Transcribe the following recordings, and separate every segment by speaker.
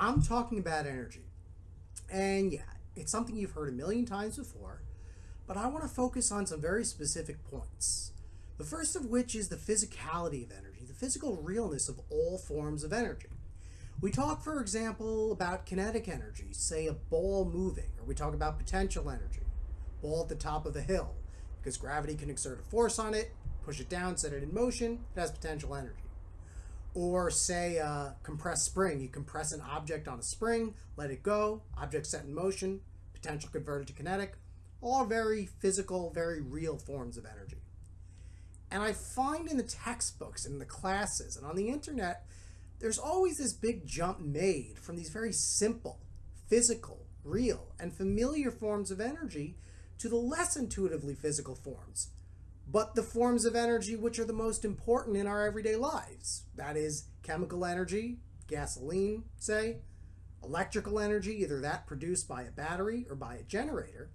Speaker 1: I'm talking about energy. And yeah, it's something you've heard a million times before, but I want to focus on some very specific points. The first of which is the physicality of energy, the physical realness of all forms of energy. We talk, for example, about kinetic energy, say a ball moving, or we talk about potential energy, ball at the top of a hill, because gravity can exert a force on it, push it down, set it in motion, it has potential energy. Or say uh, a compressed spring, you compress an object on a spring, let it go, object set in motion, potential converted to kinetic, all very physical, very real forms of energy. And I find in the textbooks and in the classes and on the internet, there's always this big jump made from these very simple, physical, real, and familiar forms of energy to the less intuitively physical forms, but the forms of energy which are the most important in our everyday lives. That is chemical energy, gasoline, say, electrical energy, either that produced by a battery or by a generator.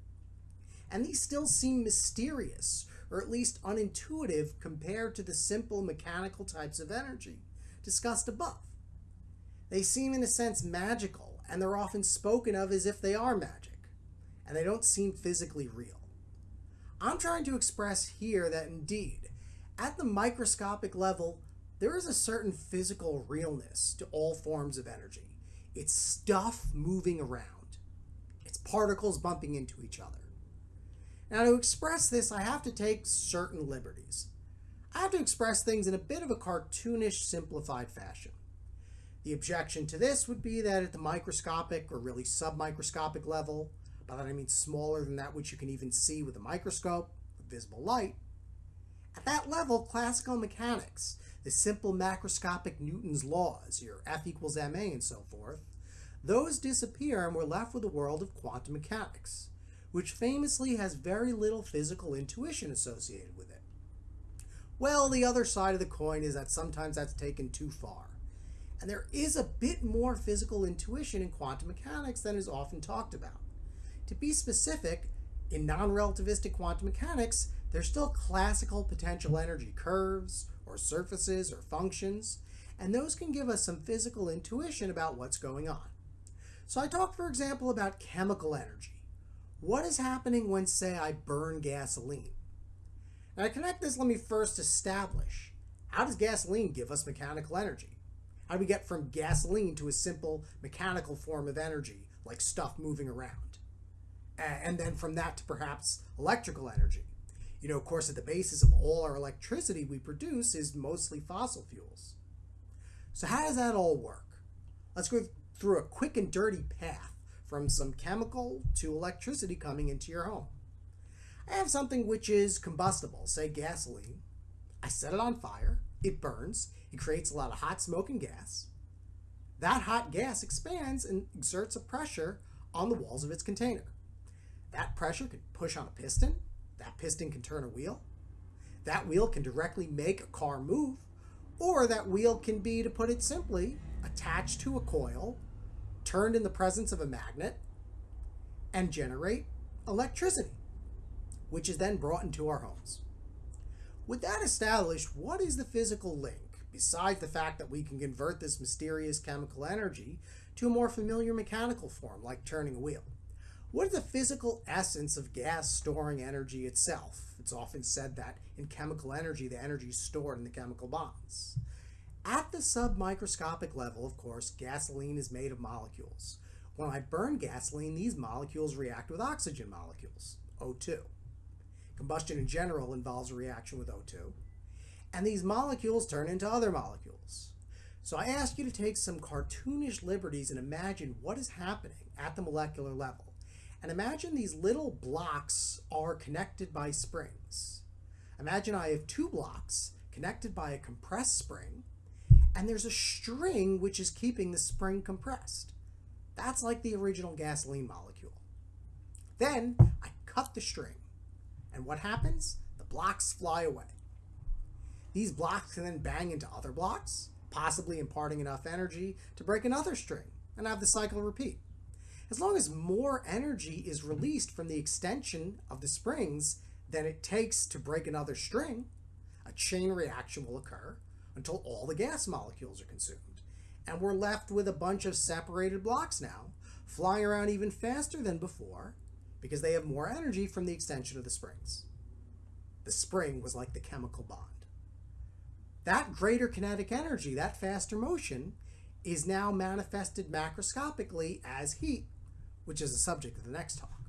Speaker 1: And these still seem mysterious, or at least unintuitive compared to the simple mechanical types of energy discussed above. They seem, in a sense, magical, and they're often spoken of as if they are magic, and they don't seem physically real. I'm trying to express here that indeed, at the microscopic level, there is a certain physical realness to all forms of energy. It's stuff moving around, it's particles bumping into each other. Now, to express this, I have to take certain liberties. I have to express things in a bit of a cartoonish, simplified fashion. The objection to this would be that at the microscopic or really submicroscopic level, by that I mean smaller than that which you can even see with a microscope, with visible light. At that level, classical mechanics, the simple macroscopic Newton's laws, your F equals ma and so forth, those disappear and we're left with a world of quantum mechanics, which famously has very little physical intuition associated with it. Well, the other side of the coin is that sometimes that's taken too far. And there is a bit more physical intuition in quantum mechanics than is often talked about. To be specific, in non-relativistic quantum mechanics, there's still classical potential energy curves, or surfaces, or functions, and those can give us some physical intuition about what's going on. So I talked, for example, about chemical energy. What is happening when, say, I burn gasoline? Now to connect this, let me first establish, how does gasoline give us mechanical energy? How do we get from gasoline to a simple mechanical form of energy, like stuff moving around? And then from that to perhaps electrical energy. You know, of course, at the basis of all our electricity we produce is mostly fossil fuels. So how does that all work? Let's go through a quick and dirty path from some chemical to electricity coming into your home. I have something which is combustible, say gasoline. I set it on fire, it burns, it creates a lot of hot smoke and gas. That hot gas expands and exerts a pressure on the walls of its container. That pressure can push on a piston. That piston can turn a wheel. That wheel can directly make a car move. Or that wheel can be, to put it simply, attached to a coil, turned in the presence of a magnet, and generate electricity, which is then brought into our homes. With that established, what is the physical link, besides the fact that we can convert this mysterious chemical energy to a more familiar mechanical form, like turning a wheel? What is the physical essence of gas storing energy itself? It's often said that in chemical energy, the energy is stored in the chemical bonds. At the submicroscopic level, of course, gasoline is made of molecules. When I burn gasoline, these molecules react with oxygen molecules, O2. Combustion in general involves a reaction with O2. And these molecules turn into other molecules. So I ask you to take some cartoonish liberties and imagine what is happening at the molecular level. And imagine these little blocks are connected by springs. Imagine I have two blocks connected by a compressed spring, and there's a string which is keeping the spring compressed. That's like the original gasoline molecule. Then I cut the string, and what happens? The blocks fly away. These blocks can then bang into other blocks, possibly imparting enough energy to break another string, and have the cycle repeat. As long as more energy is released from the extension of the springs than it takes to break another string, a chain reaction will occur until all the gas molecules are consumed. And we're left with a bunch of separated blocks now, flying around even faster than before because they have more energy from the extension of the springs. The spring was like the chemical bond. That greater kinetic energy, that faster motion, is now manifested macroscopically as heat, which is the subject of the next talk.